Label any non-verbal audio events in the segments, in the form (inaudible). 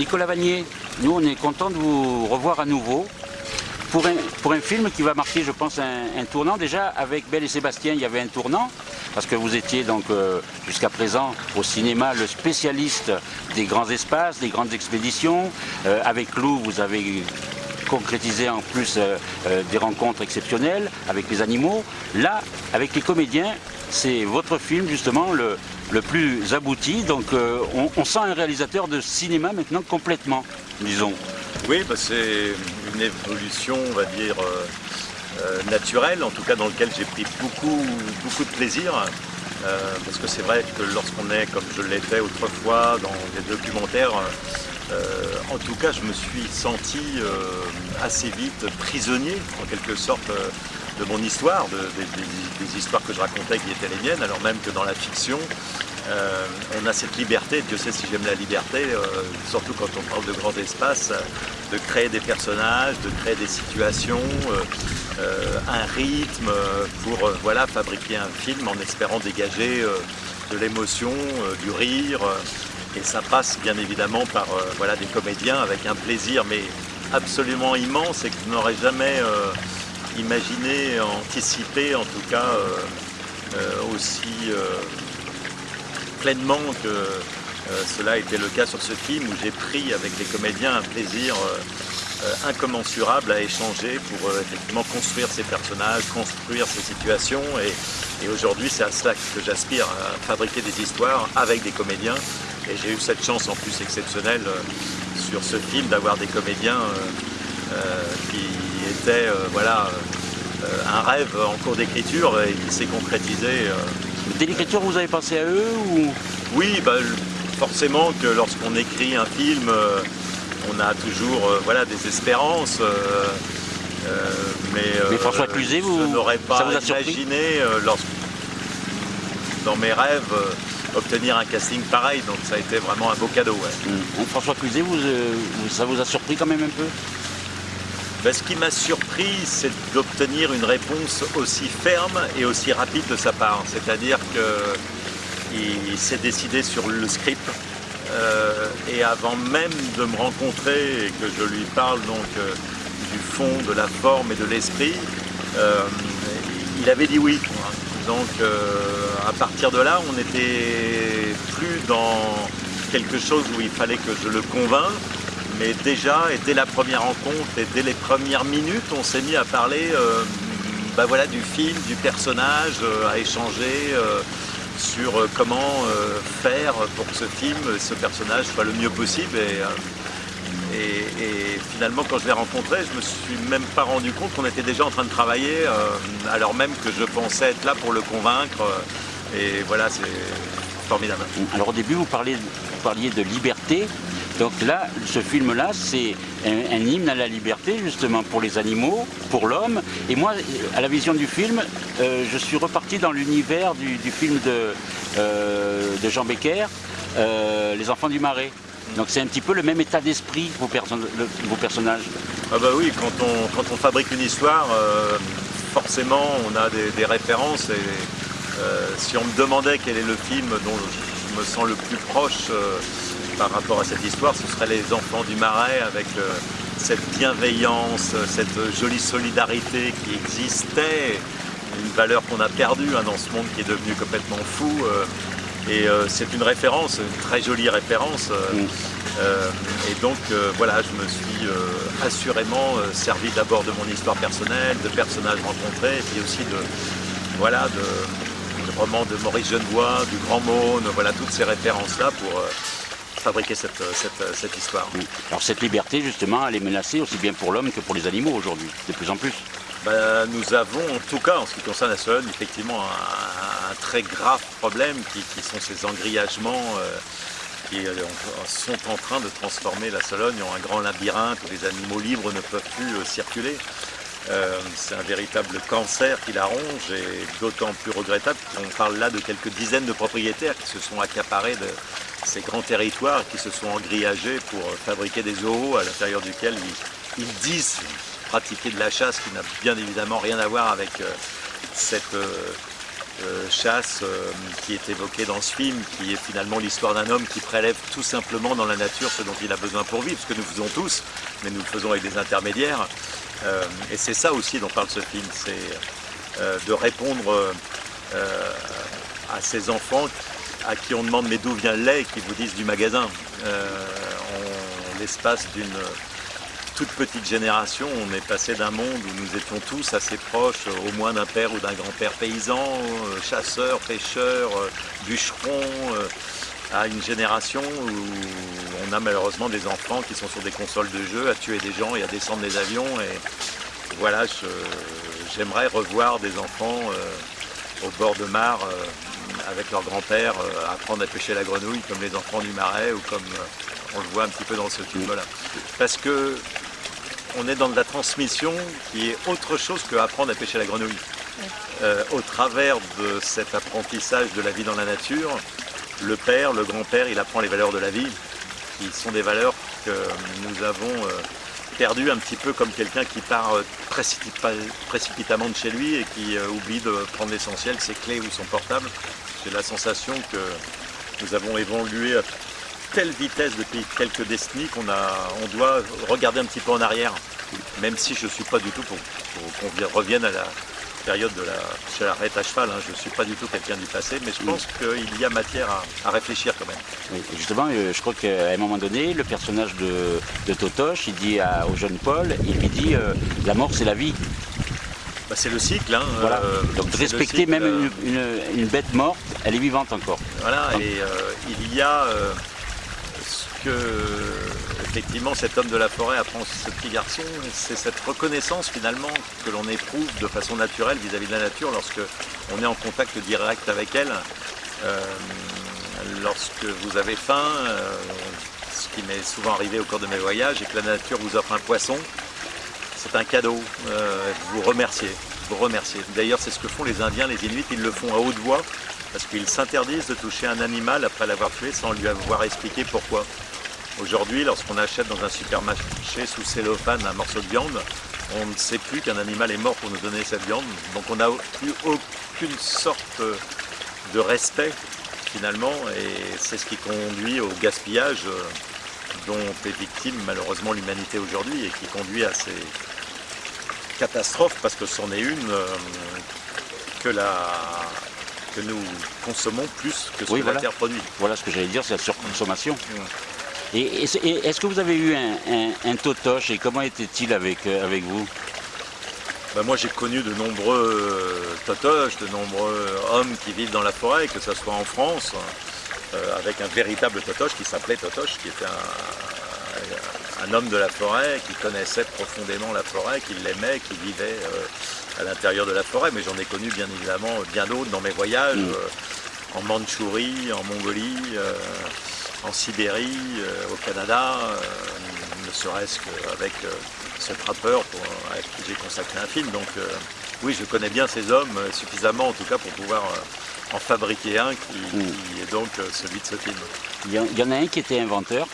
Nicolas Vanier, nous on est content de vous revoir à nouveau pour un, film qui va marquer, je pense, un, tournant. Déjà, avec Belle et Sébastien, il y avait un tournant, parce que vous étiez donc euh, jusqu'à présent au cinéma le spécialiste des grands espaces, des grandes expéditions. Euh, avec Lou, vous avez concrétisé en plus euh, des rencontres exceptionnelles avec les animaux. Là, avec les comédiens, c'est votre film justement le, le plus abouti. Donc on, on sent un réalisateur de cinéma maintenant complètement, disons. Oui, bah, c'est une évolution, on va dire, euh, euh, naturelle, en tout cas dans lequel j'ai pris beaucoup, beaucoup de plaisir. Euh, parce que c'est vrai que lorsqu'on est, comme je l'étais autrefois, dans des documentaires, en tout cas, je me suis senti assez vite prisonnier, en quelque sorte, de mon histoire, des histoires que je racontais qui étaient les miennes, alors même que dans la fiction, euh, on a cette liberté, Dieu sait si j'aime la liberté, euh, surtout quand on parle de grands espaces, de créer des personnages, de créer des situations, euh, un rythme pour voilà, fabriquer un film en espérant dégager de l'émotion, du rire. Et ça passe bien évidemment par voilà, des comédiens avec un plaisir mais absolument immense et que je n'aurais jamais imaginé, anticipé en tout cas aussi pleinement que euh, cela était le cas sur ce film où j'ai pris avec les comédiens un plaisir euh, euh, incommensurable à échanger pour effectivement construire ces personnages, construire ces situations. Et, aujourd'hui c'est à cela que j'aspire, à fabriquer des histoires avec des comédiens et j'ai eu cette chance en plus exceptionnelle sur ce film d'avoir des comédiens qui étaient voilà, un rêve en cours d'écriture et qui s'est concrétisé Dès l'écriture, vous avez pensé à eux ou... Oui, bah, forcément que lorsqu'on écrit un film, euh, on a toujours euh, voilà, des espérances. Euh, mais, François Cluzet, vous, je n'aurais pas imaginé dans mes rêves obtenir un casting pareil, donc ça a été vraiment un beau cadeau. Mmh. François Cluzet, vous, ça vous a surpris quand même un peu? Ben, ce qui m'a surpris, c'est d'obtenir une réponse aussi ferme et aussi rapide de sa part. C'est-à-dire qu'il s'est décidé sur le script euh, et avant même de me rencontrer et que je lui parle donc euh, du fond, de la forme et de l'esprit, euh, il avait dit oui. Donc à partir de là, on n'était plus dans quelque chose où il fallait que je le convainque, mais déjà, et dès la première rencontre, et dès les premières minutes, on s'est mis à parler euh, bah voilà, du film, du personnage, euh, à échanger euh, sur comment faire pour que ce film, ce personnage soit le mieux possible. Finalement, quand je l'ai rencontré, je me suis même pas rendu compte qu'on était déjà en train de travailler, alors même que je pensais être là pour le convaincre. et voilà, c'est formidable. Alors au début, vous parliez, de liberté. Donc là, ce film-là, c'est un, hymne à la liberté, justement, pour les animaux, pour l'homme. Et moi, à la vision du film, euh, je suis reparti dans l'univers du, film de, euh, Jean Becker, euh, Les Enfants du Marais. Donc c'est un petit peu le même état d'esprit, vos, personnages. Ah bah oui, quand on, fabrique une histoire, forcément, on a des, références. Et si on me demandait quel est le film dont je me sens le plus proche par rapport à cette histoire, ce serait les enfants du marais avec euh, cette bienveillance, cette jolie solidarité qui existait, une valeur qu'on a perdue hein, dans ce monde qui est devenu complètement fou. Euh, et euh, c'est une référence, une très jolie référence. Mm. et donc voilà, je me suis assurément servi d'abord de mon histoire personnelle, de personnages rencontrés, et puis aussi de, voilà, de, roman de Maurice Genevoix, du Grand Maune, voilà toutes ces références-là pour fabriquer cette, cette, histoire. Alors cette liberté, justement, elle est menacée aussi bien pour l'homme que pour les animaux aujourd'hui, de plus en plus ben, Nous avons, en tout cas en ce qui concerne la Sologne, effectivement un, très grave problème qui, sont ces engrillagements euh, qui euh, sont en train de transformer la Sologne en un grand labyrinthe où les animaux libres ne peuvent plus euh, circuler. c'est un véritable cancer qui la ronge et d'autant plus regrettable qu'on parle là de quelques dizaines de propriétaires qui se sont accaparés de, ces grands territoires qui se sont engrillagés pour fabriquer des zoos à l'intérieur duquel ils, disent pratiquer de la chasse qui n'a bien évidemment rien à voir avec euh, cette euh, chasse qui est évoquée dans ce film, qui est finalement l'histoire d'un homme qui prélève tout simplement dans la nature ce dont il a besoin pour vivre, ce que nous faisons tous, mais nous le faisons avec des intermédiaires. et c'est ça aussi dont parle ce film, c'est de répondre à ces enfants à qui on demande mais d'où vient le lait, qui vous disent du magasin. en l'espace d'une toute petite génération, on est passé d'un monde où nous étions tous assez proches, au moins d'un père ou d'un grand-père paysan, euh, chasseurs, pêcheurs, euh, bûcherons, euh, à une génération où on a malheureusement des enfants qui sont sur des consoles de jeux, à tuer des gens et à descendre des avions. Et voilà, j'aimerais revoir des enfants au bord de mare avec leur grand-père, apprendre à pêcher la grenouille comme les enfants du marais ou comme on le voit un petit peu dans ce film-là. Parce que on est dans de la transmission qui est autre chose que apprendre à pêcher la grenouille. Euh, au travers de cet apprentissage de la vie dans la nature, le père, le grand-père, il apprend les valeurs de la vie, qui sont des valeurs que nous avons euh, perdues un petit peu comme quelqu'un qui part euh, précipitamment de chez lui et qui oublie de prendre l'essentiel, ses clés ou son portable. J'ai la sensation que nous avons évolué telle vitesse depuis quelques décennies qu'on on doit regarder un petit peu en arrière, même si je ne suis pas du tout pour, qu'on revienne à la période de la charrette à cheval, hein. je ne suis pas du tout quelqu'un du passé, mais je pense qu'il y a matière à, réfléchir quand même. justement, euh, je crois qu'à un moment donné, le personnage de, Totoche, il dit au jeune Paul, il lui dit euh, la mort c'est la vie. Bah, c'est le cycle. Hein, euh, Donc respecter même une, bête morte, elle est vivante encore. Voilà, et il y a que effectivement cet homme de la forêt apprend ce petit garçon, c'est cette reconnaissance finalement que l'on éprouve de façon naturelle vis-à-vis de la nature lorsque on est en contact direct avec elle. Euh, lorsque vous avez faim, euh, ce qui m'est souvent arrivé au cours de mes voyages, et que la nature vous offre un poisson, c'est un cadeau. Euh, vous remerciez, vous remerciez. D'ailleurs, c'est ce que font les Indiens, les Inuits, ils le font à haute voix parce qu'ils s'interdisent de toucher un animal après l'avoir tué sans lui avoir expliqué pourquoi. Aujourd'hui, lorsqu'on achète dans un supermarché sous cellophane un morceau de viande, on ne sait plus qu'un animal est mort pour nous donner cette viande. Donc on n'a plus aucune sorte de respect finalement et c'est ce qui conduit au gaspillage euh, dont est victime malheureusement l'humanité aujourd'hui et qui conduit à ces catastrophes parce que c'en est une euh, que, que nous consommons plus que ce que la Terre produit. Voilà ce que j'allais dire, c'est la surconsommation. Mmh. Et, est-ce que vous avez eu un, totoche et comment était-il avec, euh, avec vous? Ben, Moi j'ai connu de nombreux euh, totoches, de nombreux hommes qui vivent dans la forêt, que ce soit en France, euh, avec un véritable totoche qui s'appelait Totoche, qui était un, homme de la forêt, qui connaissait profondément la forêt, qui l'aimait, qui vivait à l'intérieur de la forêt. Mais j'en ai connu bien évidemment bien d'autres dans mes voyages, mm. en Mandchourie, en Mongolie en Sibérie, euh, au Canada, euh, ne serait-ce qu'avec euh, ce trappeur avec qui j'ai consacré un film. Donc oui, je connais bien ces hommes suffisamment en tout cas pour pouvoir en fabriquer un qui, mm. est donc celui de ce film. Il y, en a un qui était inventeur,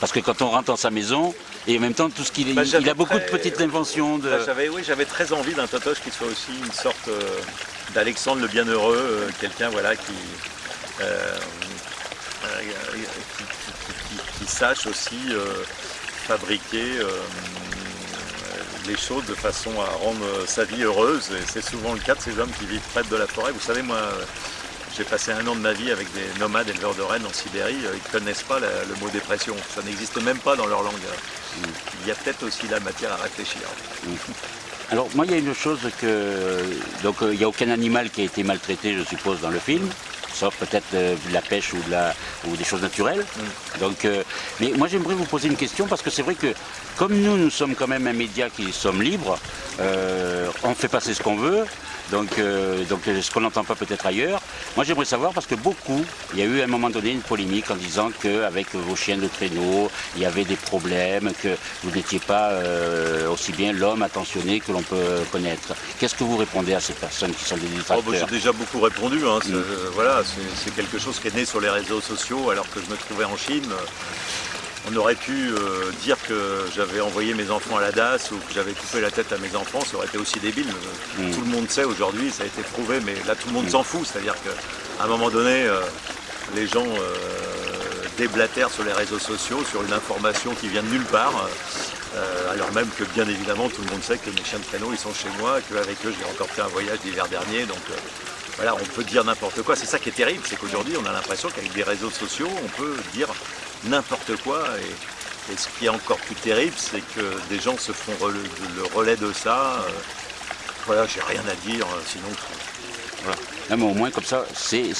parce que quand on rentre dans sa maison, et en même temps tout ce qu'il bah, il a beaucoup de petites inventions. De... Bah, oui, j'avais très envie d'un Totoche qui soit aussi une sorte d'Alexandre le Bienheureux, quelqu'un voilà qui qui, sache aussi euh, fabriquer euh, les choses de façon à rendre sa vie heureuse. Et c'est souvent le cas de ces hommes qui vivent près de la forêt. Vous savez, moi, j'ai passé un an de ma vie avec des nomades éleveurs de rennes en Sibérie. Ils ne connaissent pas le mot dépression. Ça n'existe même pas dans leur langue. Il y a peut-être aussi la matière à réfléchir. Alors moi il y a une chose que donc euh, il n'y a aucun animal qui a été maltraité je suppose dans le film sauf peut-être euh, de la pêche ou, de la, ou des choses naturelles. Mm. Donc, euh, mais moi j'aimerais vous poser une question parce que c'est vrai que comme nous, nous sommes quand même un média qui sommes libres, euh, on fait passer ce qu'on veut, donc, euh, donc ce qu'on n'entend pas peut-être ailleurs. Moi j'aimerais savoir parce que beaucoup, il y a eu à un moment donné une polémique en disant qu'avec vos chiens de traîneau, il y avait des problèmes, que vous n'étiez pas euh, aussi bien l'homme attentionné que l'on peut connaître. Qu'est-ce que vous répondez à ces personnes qui sont des oh, bah, détracteurs J'ai déjà beaucoup répondu. Hein. Mm. voilà, c'est quelque chose qui est né sur les réseaux sociaux alors que je me trouvais en Chine. On aurait pu euh, dire que j'avais envoyé mes enfants à la DAS ou que j'avais coupé la tête à mes enfants, ça aurait été aussi débile. Mm. Tout le monde sait aujourd'hui, ça a été prouvé, mais là tout le monde s'en fout. C'est-à-dire qu'à un moment donné, euh, les gens euh, déblatèrent sur les réseaux sociaux sur une information qui vient de nulle part. euh, alors même que bien évidemment tout le monde sait que mes chiens de canot ils sont chez moi, qu'avec eux j'ai encore fait un voyage l'hiver dernier. Donc euh, voilà, on peut dire n'importe quoi. C'est ça qui est terrible, c'est qu'aujourd'hui on a l'impression qu'avec des réseaux sociaux on peut dire n'importe quoi. Et, et ce qui est encore plus terrible, c'est que des gens se font rele- le relais de ça. euh, voilà, j'ai rien à dire, euh, sinon Voilà. Non, mais au moins comme ça, c'est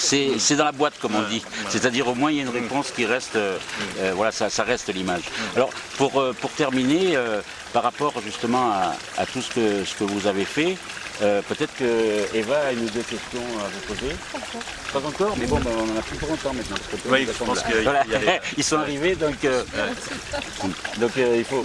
dans la boîte comme on dit. C'est-à-dire au moins il y a une réponse qui reste, euh, euh, voilà, ça, ça reste l'image. Alors pour, pour terminer, euh, par rapport justement à, à tout ce que, ce que vous avez fait, euh, peut-être que Eva a une ou deux questions à vous poser. Pas encore, mais bon, ben, on en a plus pour longtemps maintenant. parce que Oui, je tombe pense là. qu'il y a- Voilà. il y a les- (laughs) Ils sont arrivés, donc, euh, donc euh, il faut.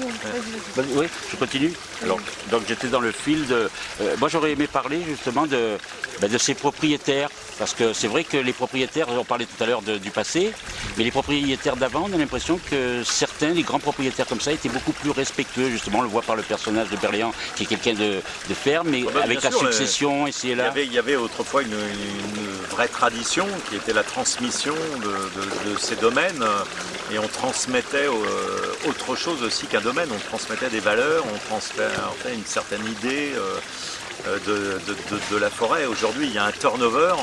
Oui, je continue. Alors, donc j'étais dans le fil de. euh, moi, j'aurais aimé parler justement de, ben, de ces propriétaires, parce que c'est vrai que les propriétaires, on parlait tout à l'heure du passé, mais les propriétaires d'avant, on a l'impression que certains, les grands propriétaires comme ça, étaient beaucoup plus respectueux. Justement, on le voit par le personnage de Berléand, qui est quelqu'un de, de ferme, mais Ah bah, avec la sûr, mais succession, ici et Il y, là. avait, il y avait autrefois une, une vraie tradition qui était la transmission de, de- de ces domaines et on transmettait euh, autre chose aussi qu'un domaine, on transmettait des valeurs, on transmettait une certaine idée euh, euh, de, de- de- de la forêt. Aujourd'hui il y a un turnover